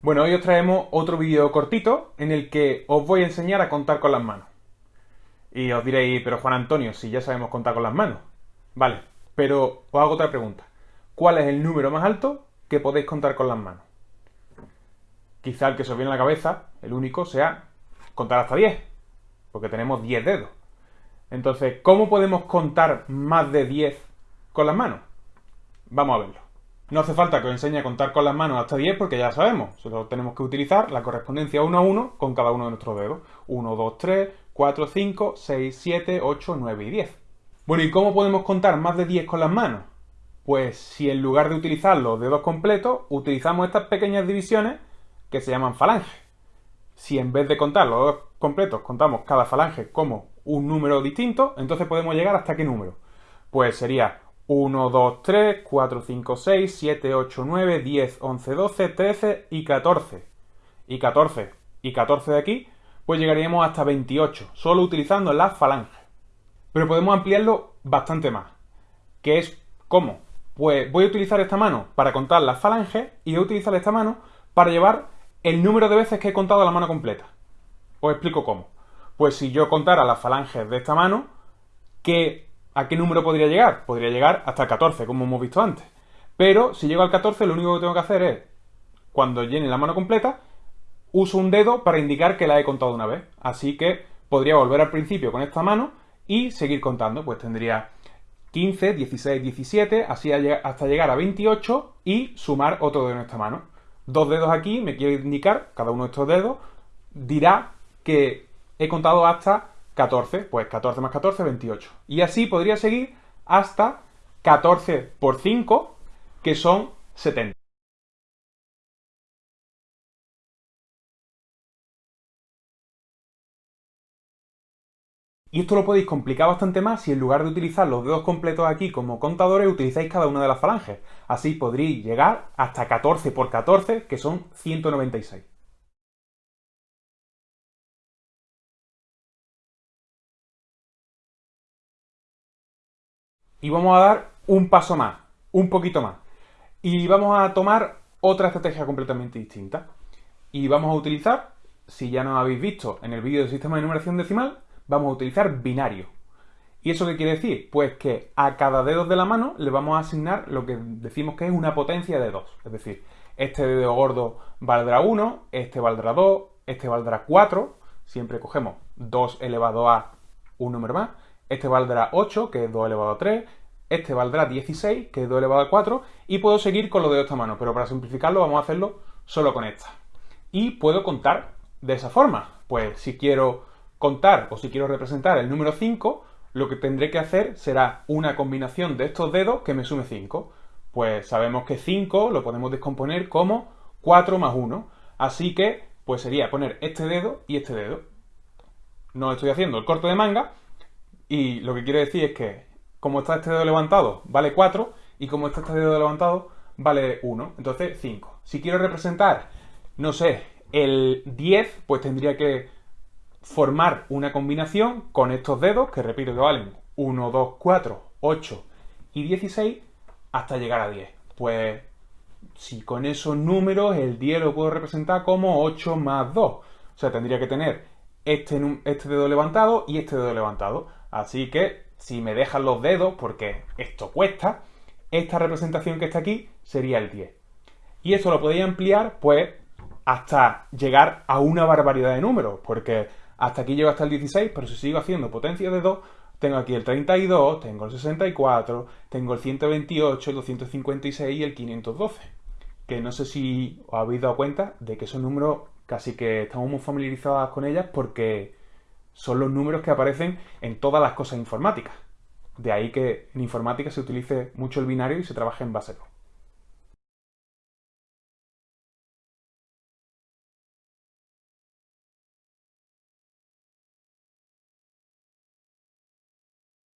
Bueno, hoy os traemos otro vídeo cortito en el que os voy a enseñar a contar con las manos. Y os diréis, pero Juan Antonio, si ya sabemos contar con las manos. Vale, pero os hago otra pregunta. ¿Cuál es el número más alto que podéis contar con las manos? Quizá el que se os viene a la cabeza, el único, sea contar hasta 10, porque tenemos 10 dedos. Entonces, ¿cómo podemos contar más de 10 con las manos? Vamos a verlo. No hace falta que os enseñe a contar con las manos hasta 10 porque ya sabemos, solo tenemos que utilizar la correspondencia 1 a 1 con cada uno de nuestros dedos. 1, 2, 3, 4, 5, 6, 7, 8, 9 y 10. Bueno, ¿y cómo podemos contar más de 10 con las manos? Pues si en lugar de utilizar los dedos completos, utilizamos estas pequeñas divisiones que se llaman falanges. Si en vez de contar los dedos completos contamos cada falange como un número distinto, entonces podemos llegar hasta qué número. Pues sería 1, 2, 3, 4, 5, 6, 7, 8, 9, 10, 11, 12, 13 y 14. Y 14 y 14 de aquí, pues llegaríamos hasta 28, solo utilizando las falanges. Pero podemos ampliarlo bastante más. ¿Qué es cómo? Pues voy a utilizar esta mano para contar las falanges y voy a utilizar esta mano para llevar el número de veces que he contado la mano completa. Os explico cómo. Pues si yo contara las falanges de esta mano, ¿qué ¿A qué número podría llegar? Podría llegar hasta el 14, como hemos visto antes. Pero si llego al 14, lo único que tengo que hacer es, cuando llene la mano completa, uso un dedo para indicar que la he contado una vez. Así que podría volver al principio con esta mano y seguir contando. Pues tendría 15, 16, 17, así hasta llegar a 28 y sumar otro dedo en esta mano. Dos dedos aquí me quiere indicar, cada uno de estos dedos, dirá que he contado hasta 14, pues 14 más 14, 28. Y así podría seguir hasta 14 por 5, que son 70. Y esto lo podéis complicar bastante más si en lugar de utilizar los dedos completos aquí como contadores, utilizáis cada una de las falanges. Así podréis llegar hasta 14 por 14, que son 196. Y vamos a dar un paso más, un poquito más. Y vamos a tomar otra estrategia completamente distinta. Y vamos a utilizar, si ya no habéis visto en el vídeo del sistema de numeración decimal, vamos a utilizar binario. ¿Y eso qué quiere decir? Pues que a cada dedo de la mano le vamos a asignar lo que decimos que es una potencia de 2. Es decir, este dedo gordo valdrá 1, este valdrá 2, este valdrá 4. Siempre cogemos 2 elevado a un número más este valdrá 8, que es 2 elevado a 3, este valdrá 16, que es 2 elevado a 4, y puedo seguir con lo de esta mano, pero para simplificarlo vamos a hacerlo solo con esta. Y puedo contar de esa forma. Pues si quiero contar o si quiero representar el número 5, lo que tendré que hacer será una combinación de estos dedos que me sume 5. Pues sabemos que 5 lo podemos descomponer como 4 más 1. Así que, pues sería poner este dedo y este dedo. No estoy haciendo el corte de manga, y lo que quiero decir es que como está este dedo levantado, vale 4, y como está este dedo levantado, vale 1. Entonces, 5. Si quiero representar, no sé, el 10, pues tendría que formar una combinación con estos dedos, que repito que valen 1, 2, 4, 8 y 16, hasta llegar a 10. Pues, si con esos números el 10 lo puedo representar como 8 más 2. O sea, tendría que tener este, este dedo levantado y este dedo levantado. Así que si me dejan los dedos, porque esto cuesta, esta representación que está aquí sería el 10. Y eso lo podéis ampliar, pues, hasta llegar a una barbaridad de números, porque hasta aquí llego hasta el 16, pero si sigo haciendo potencia de 2, tengo aquí el 32, tengo el 64, tengo el 128, el 256 y el 512. Que no sé si os habéis dado cuenta de que esos números casi que estamos muy familiarizados con ellas porque son los números que aparecen en todas las cosas informáticas. De ahí que en informática se utilice mucho el binario y se trabaje en base 2.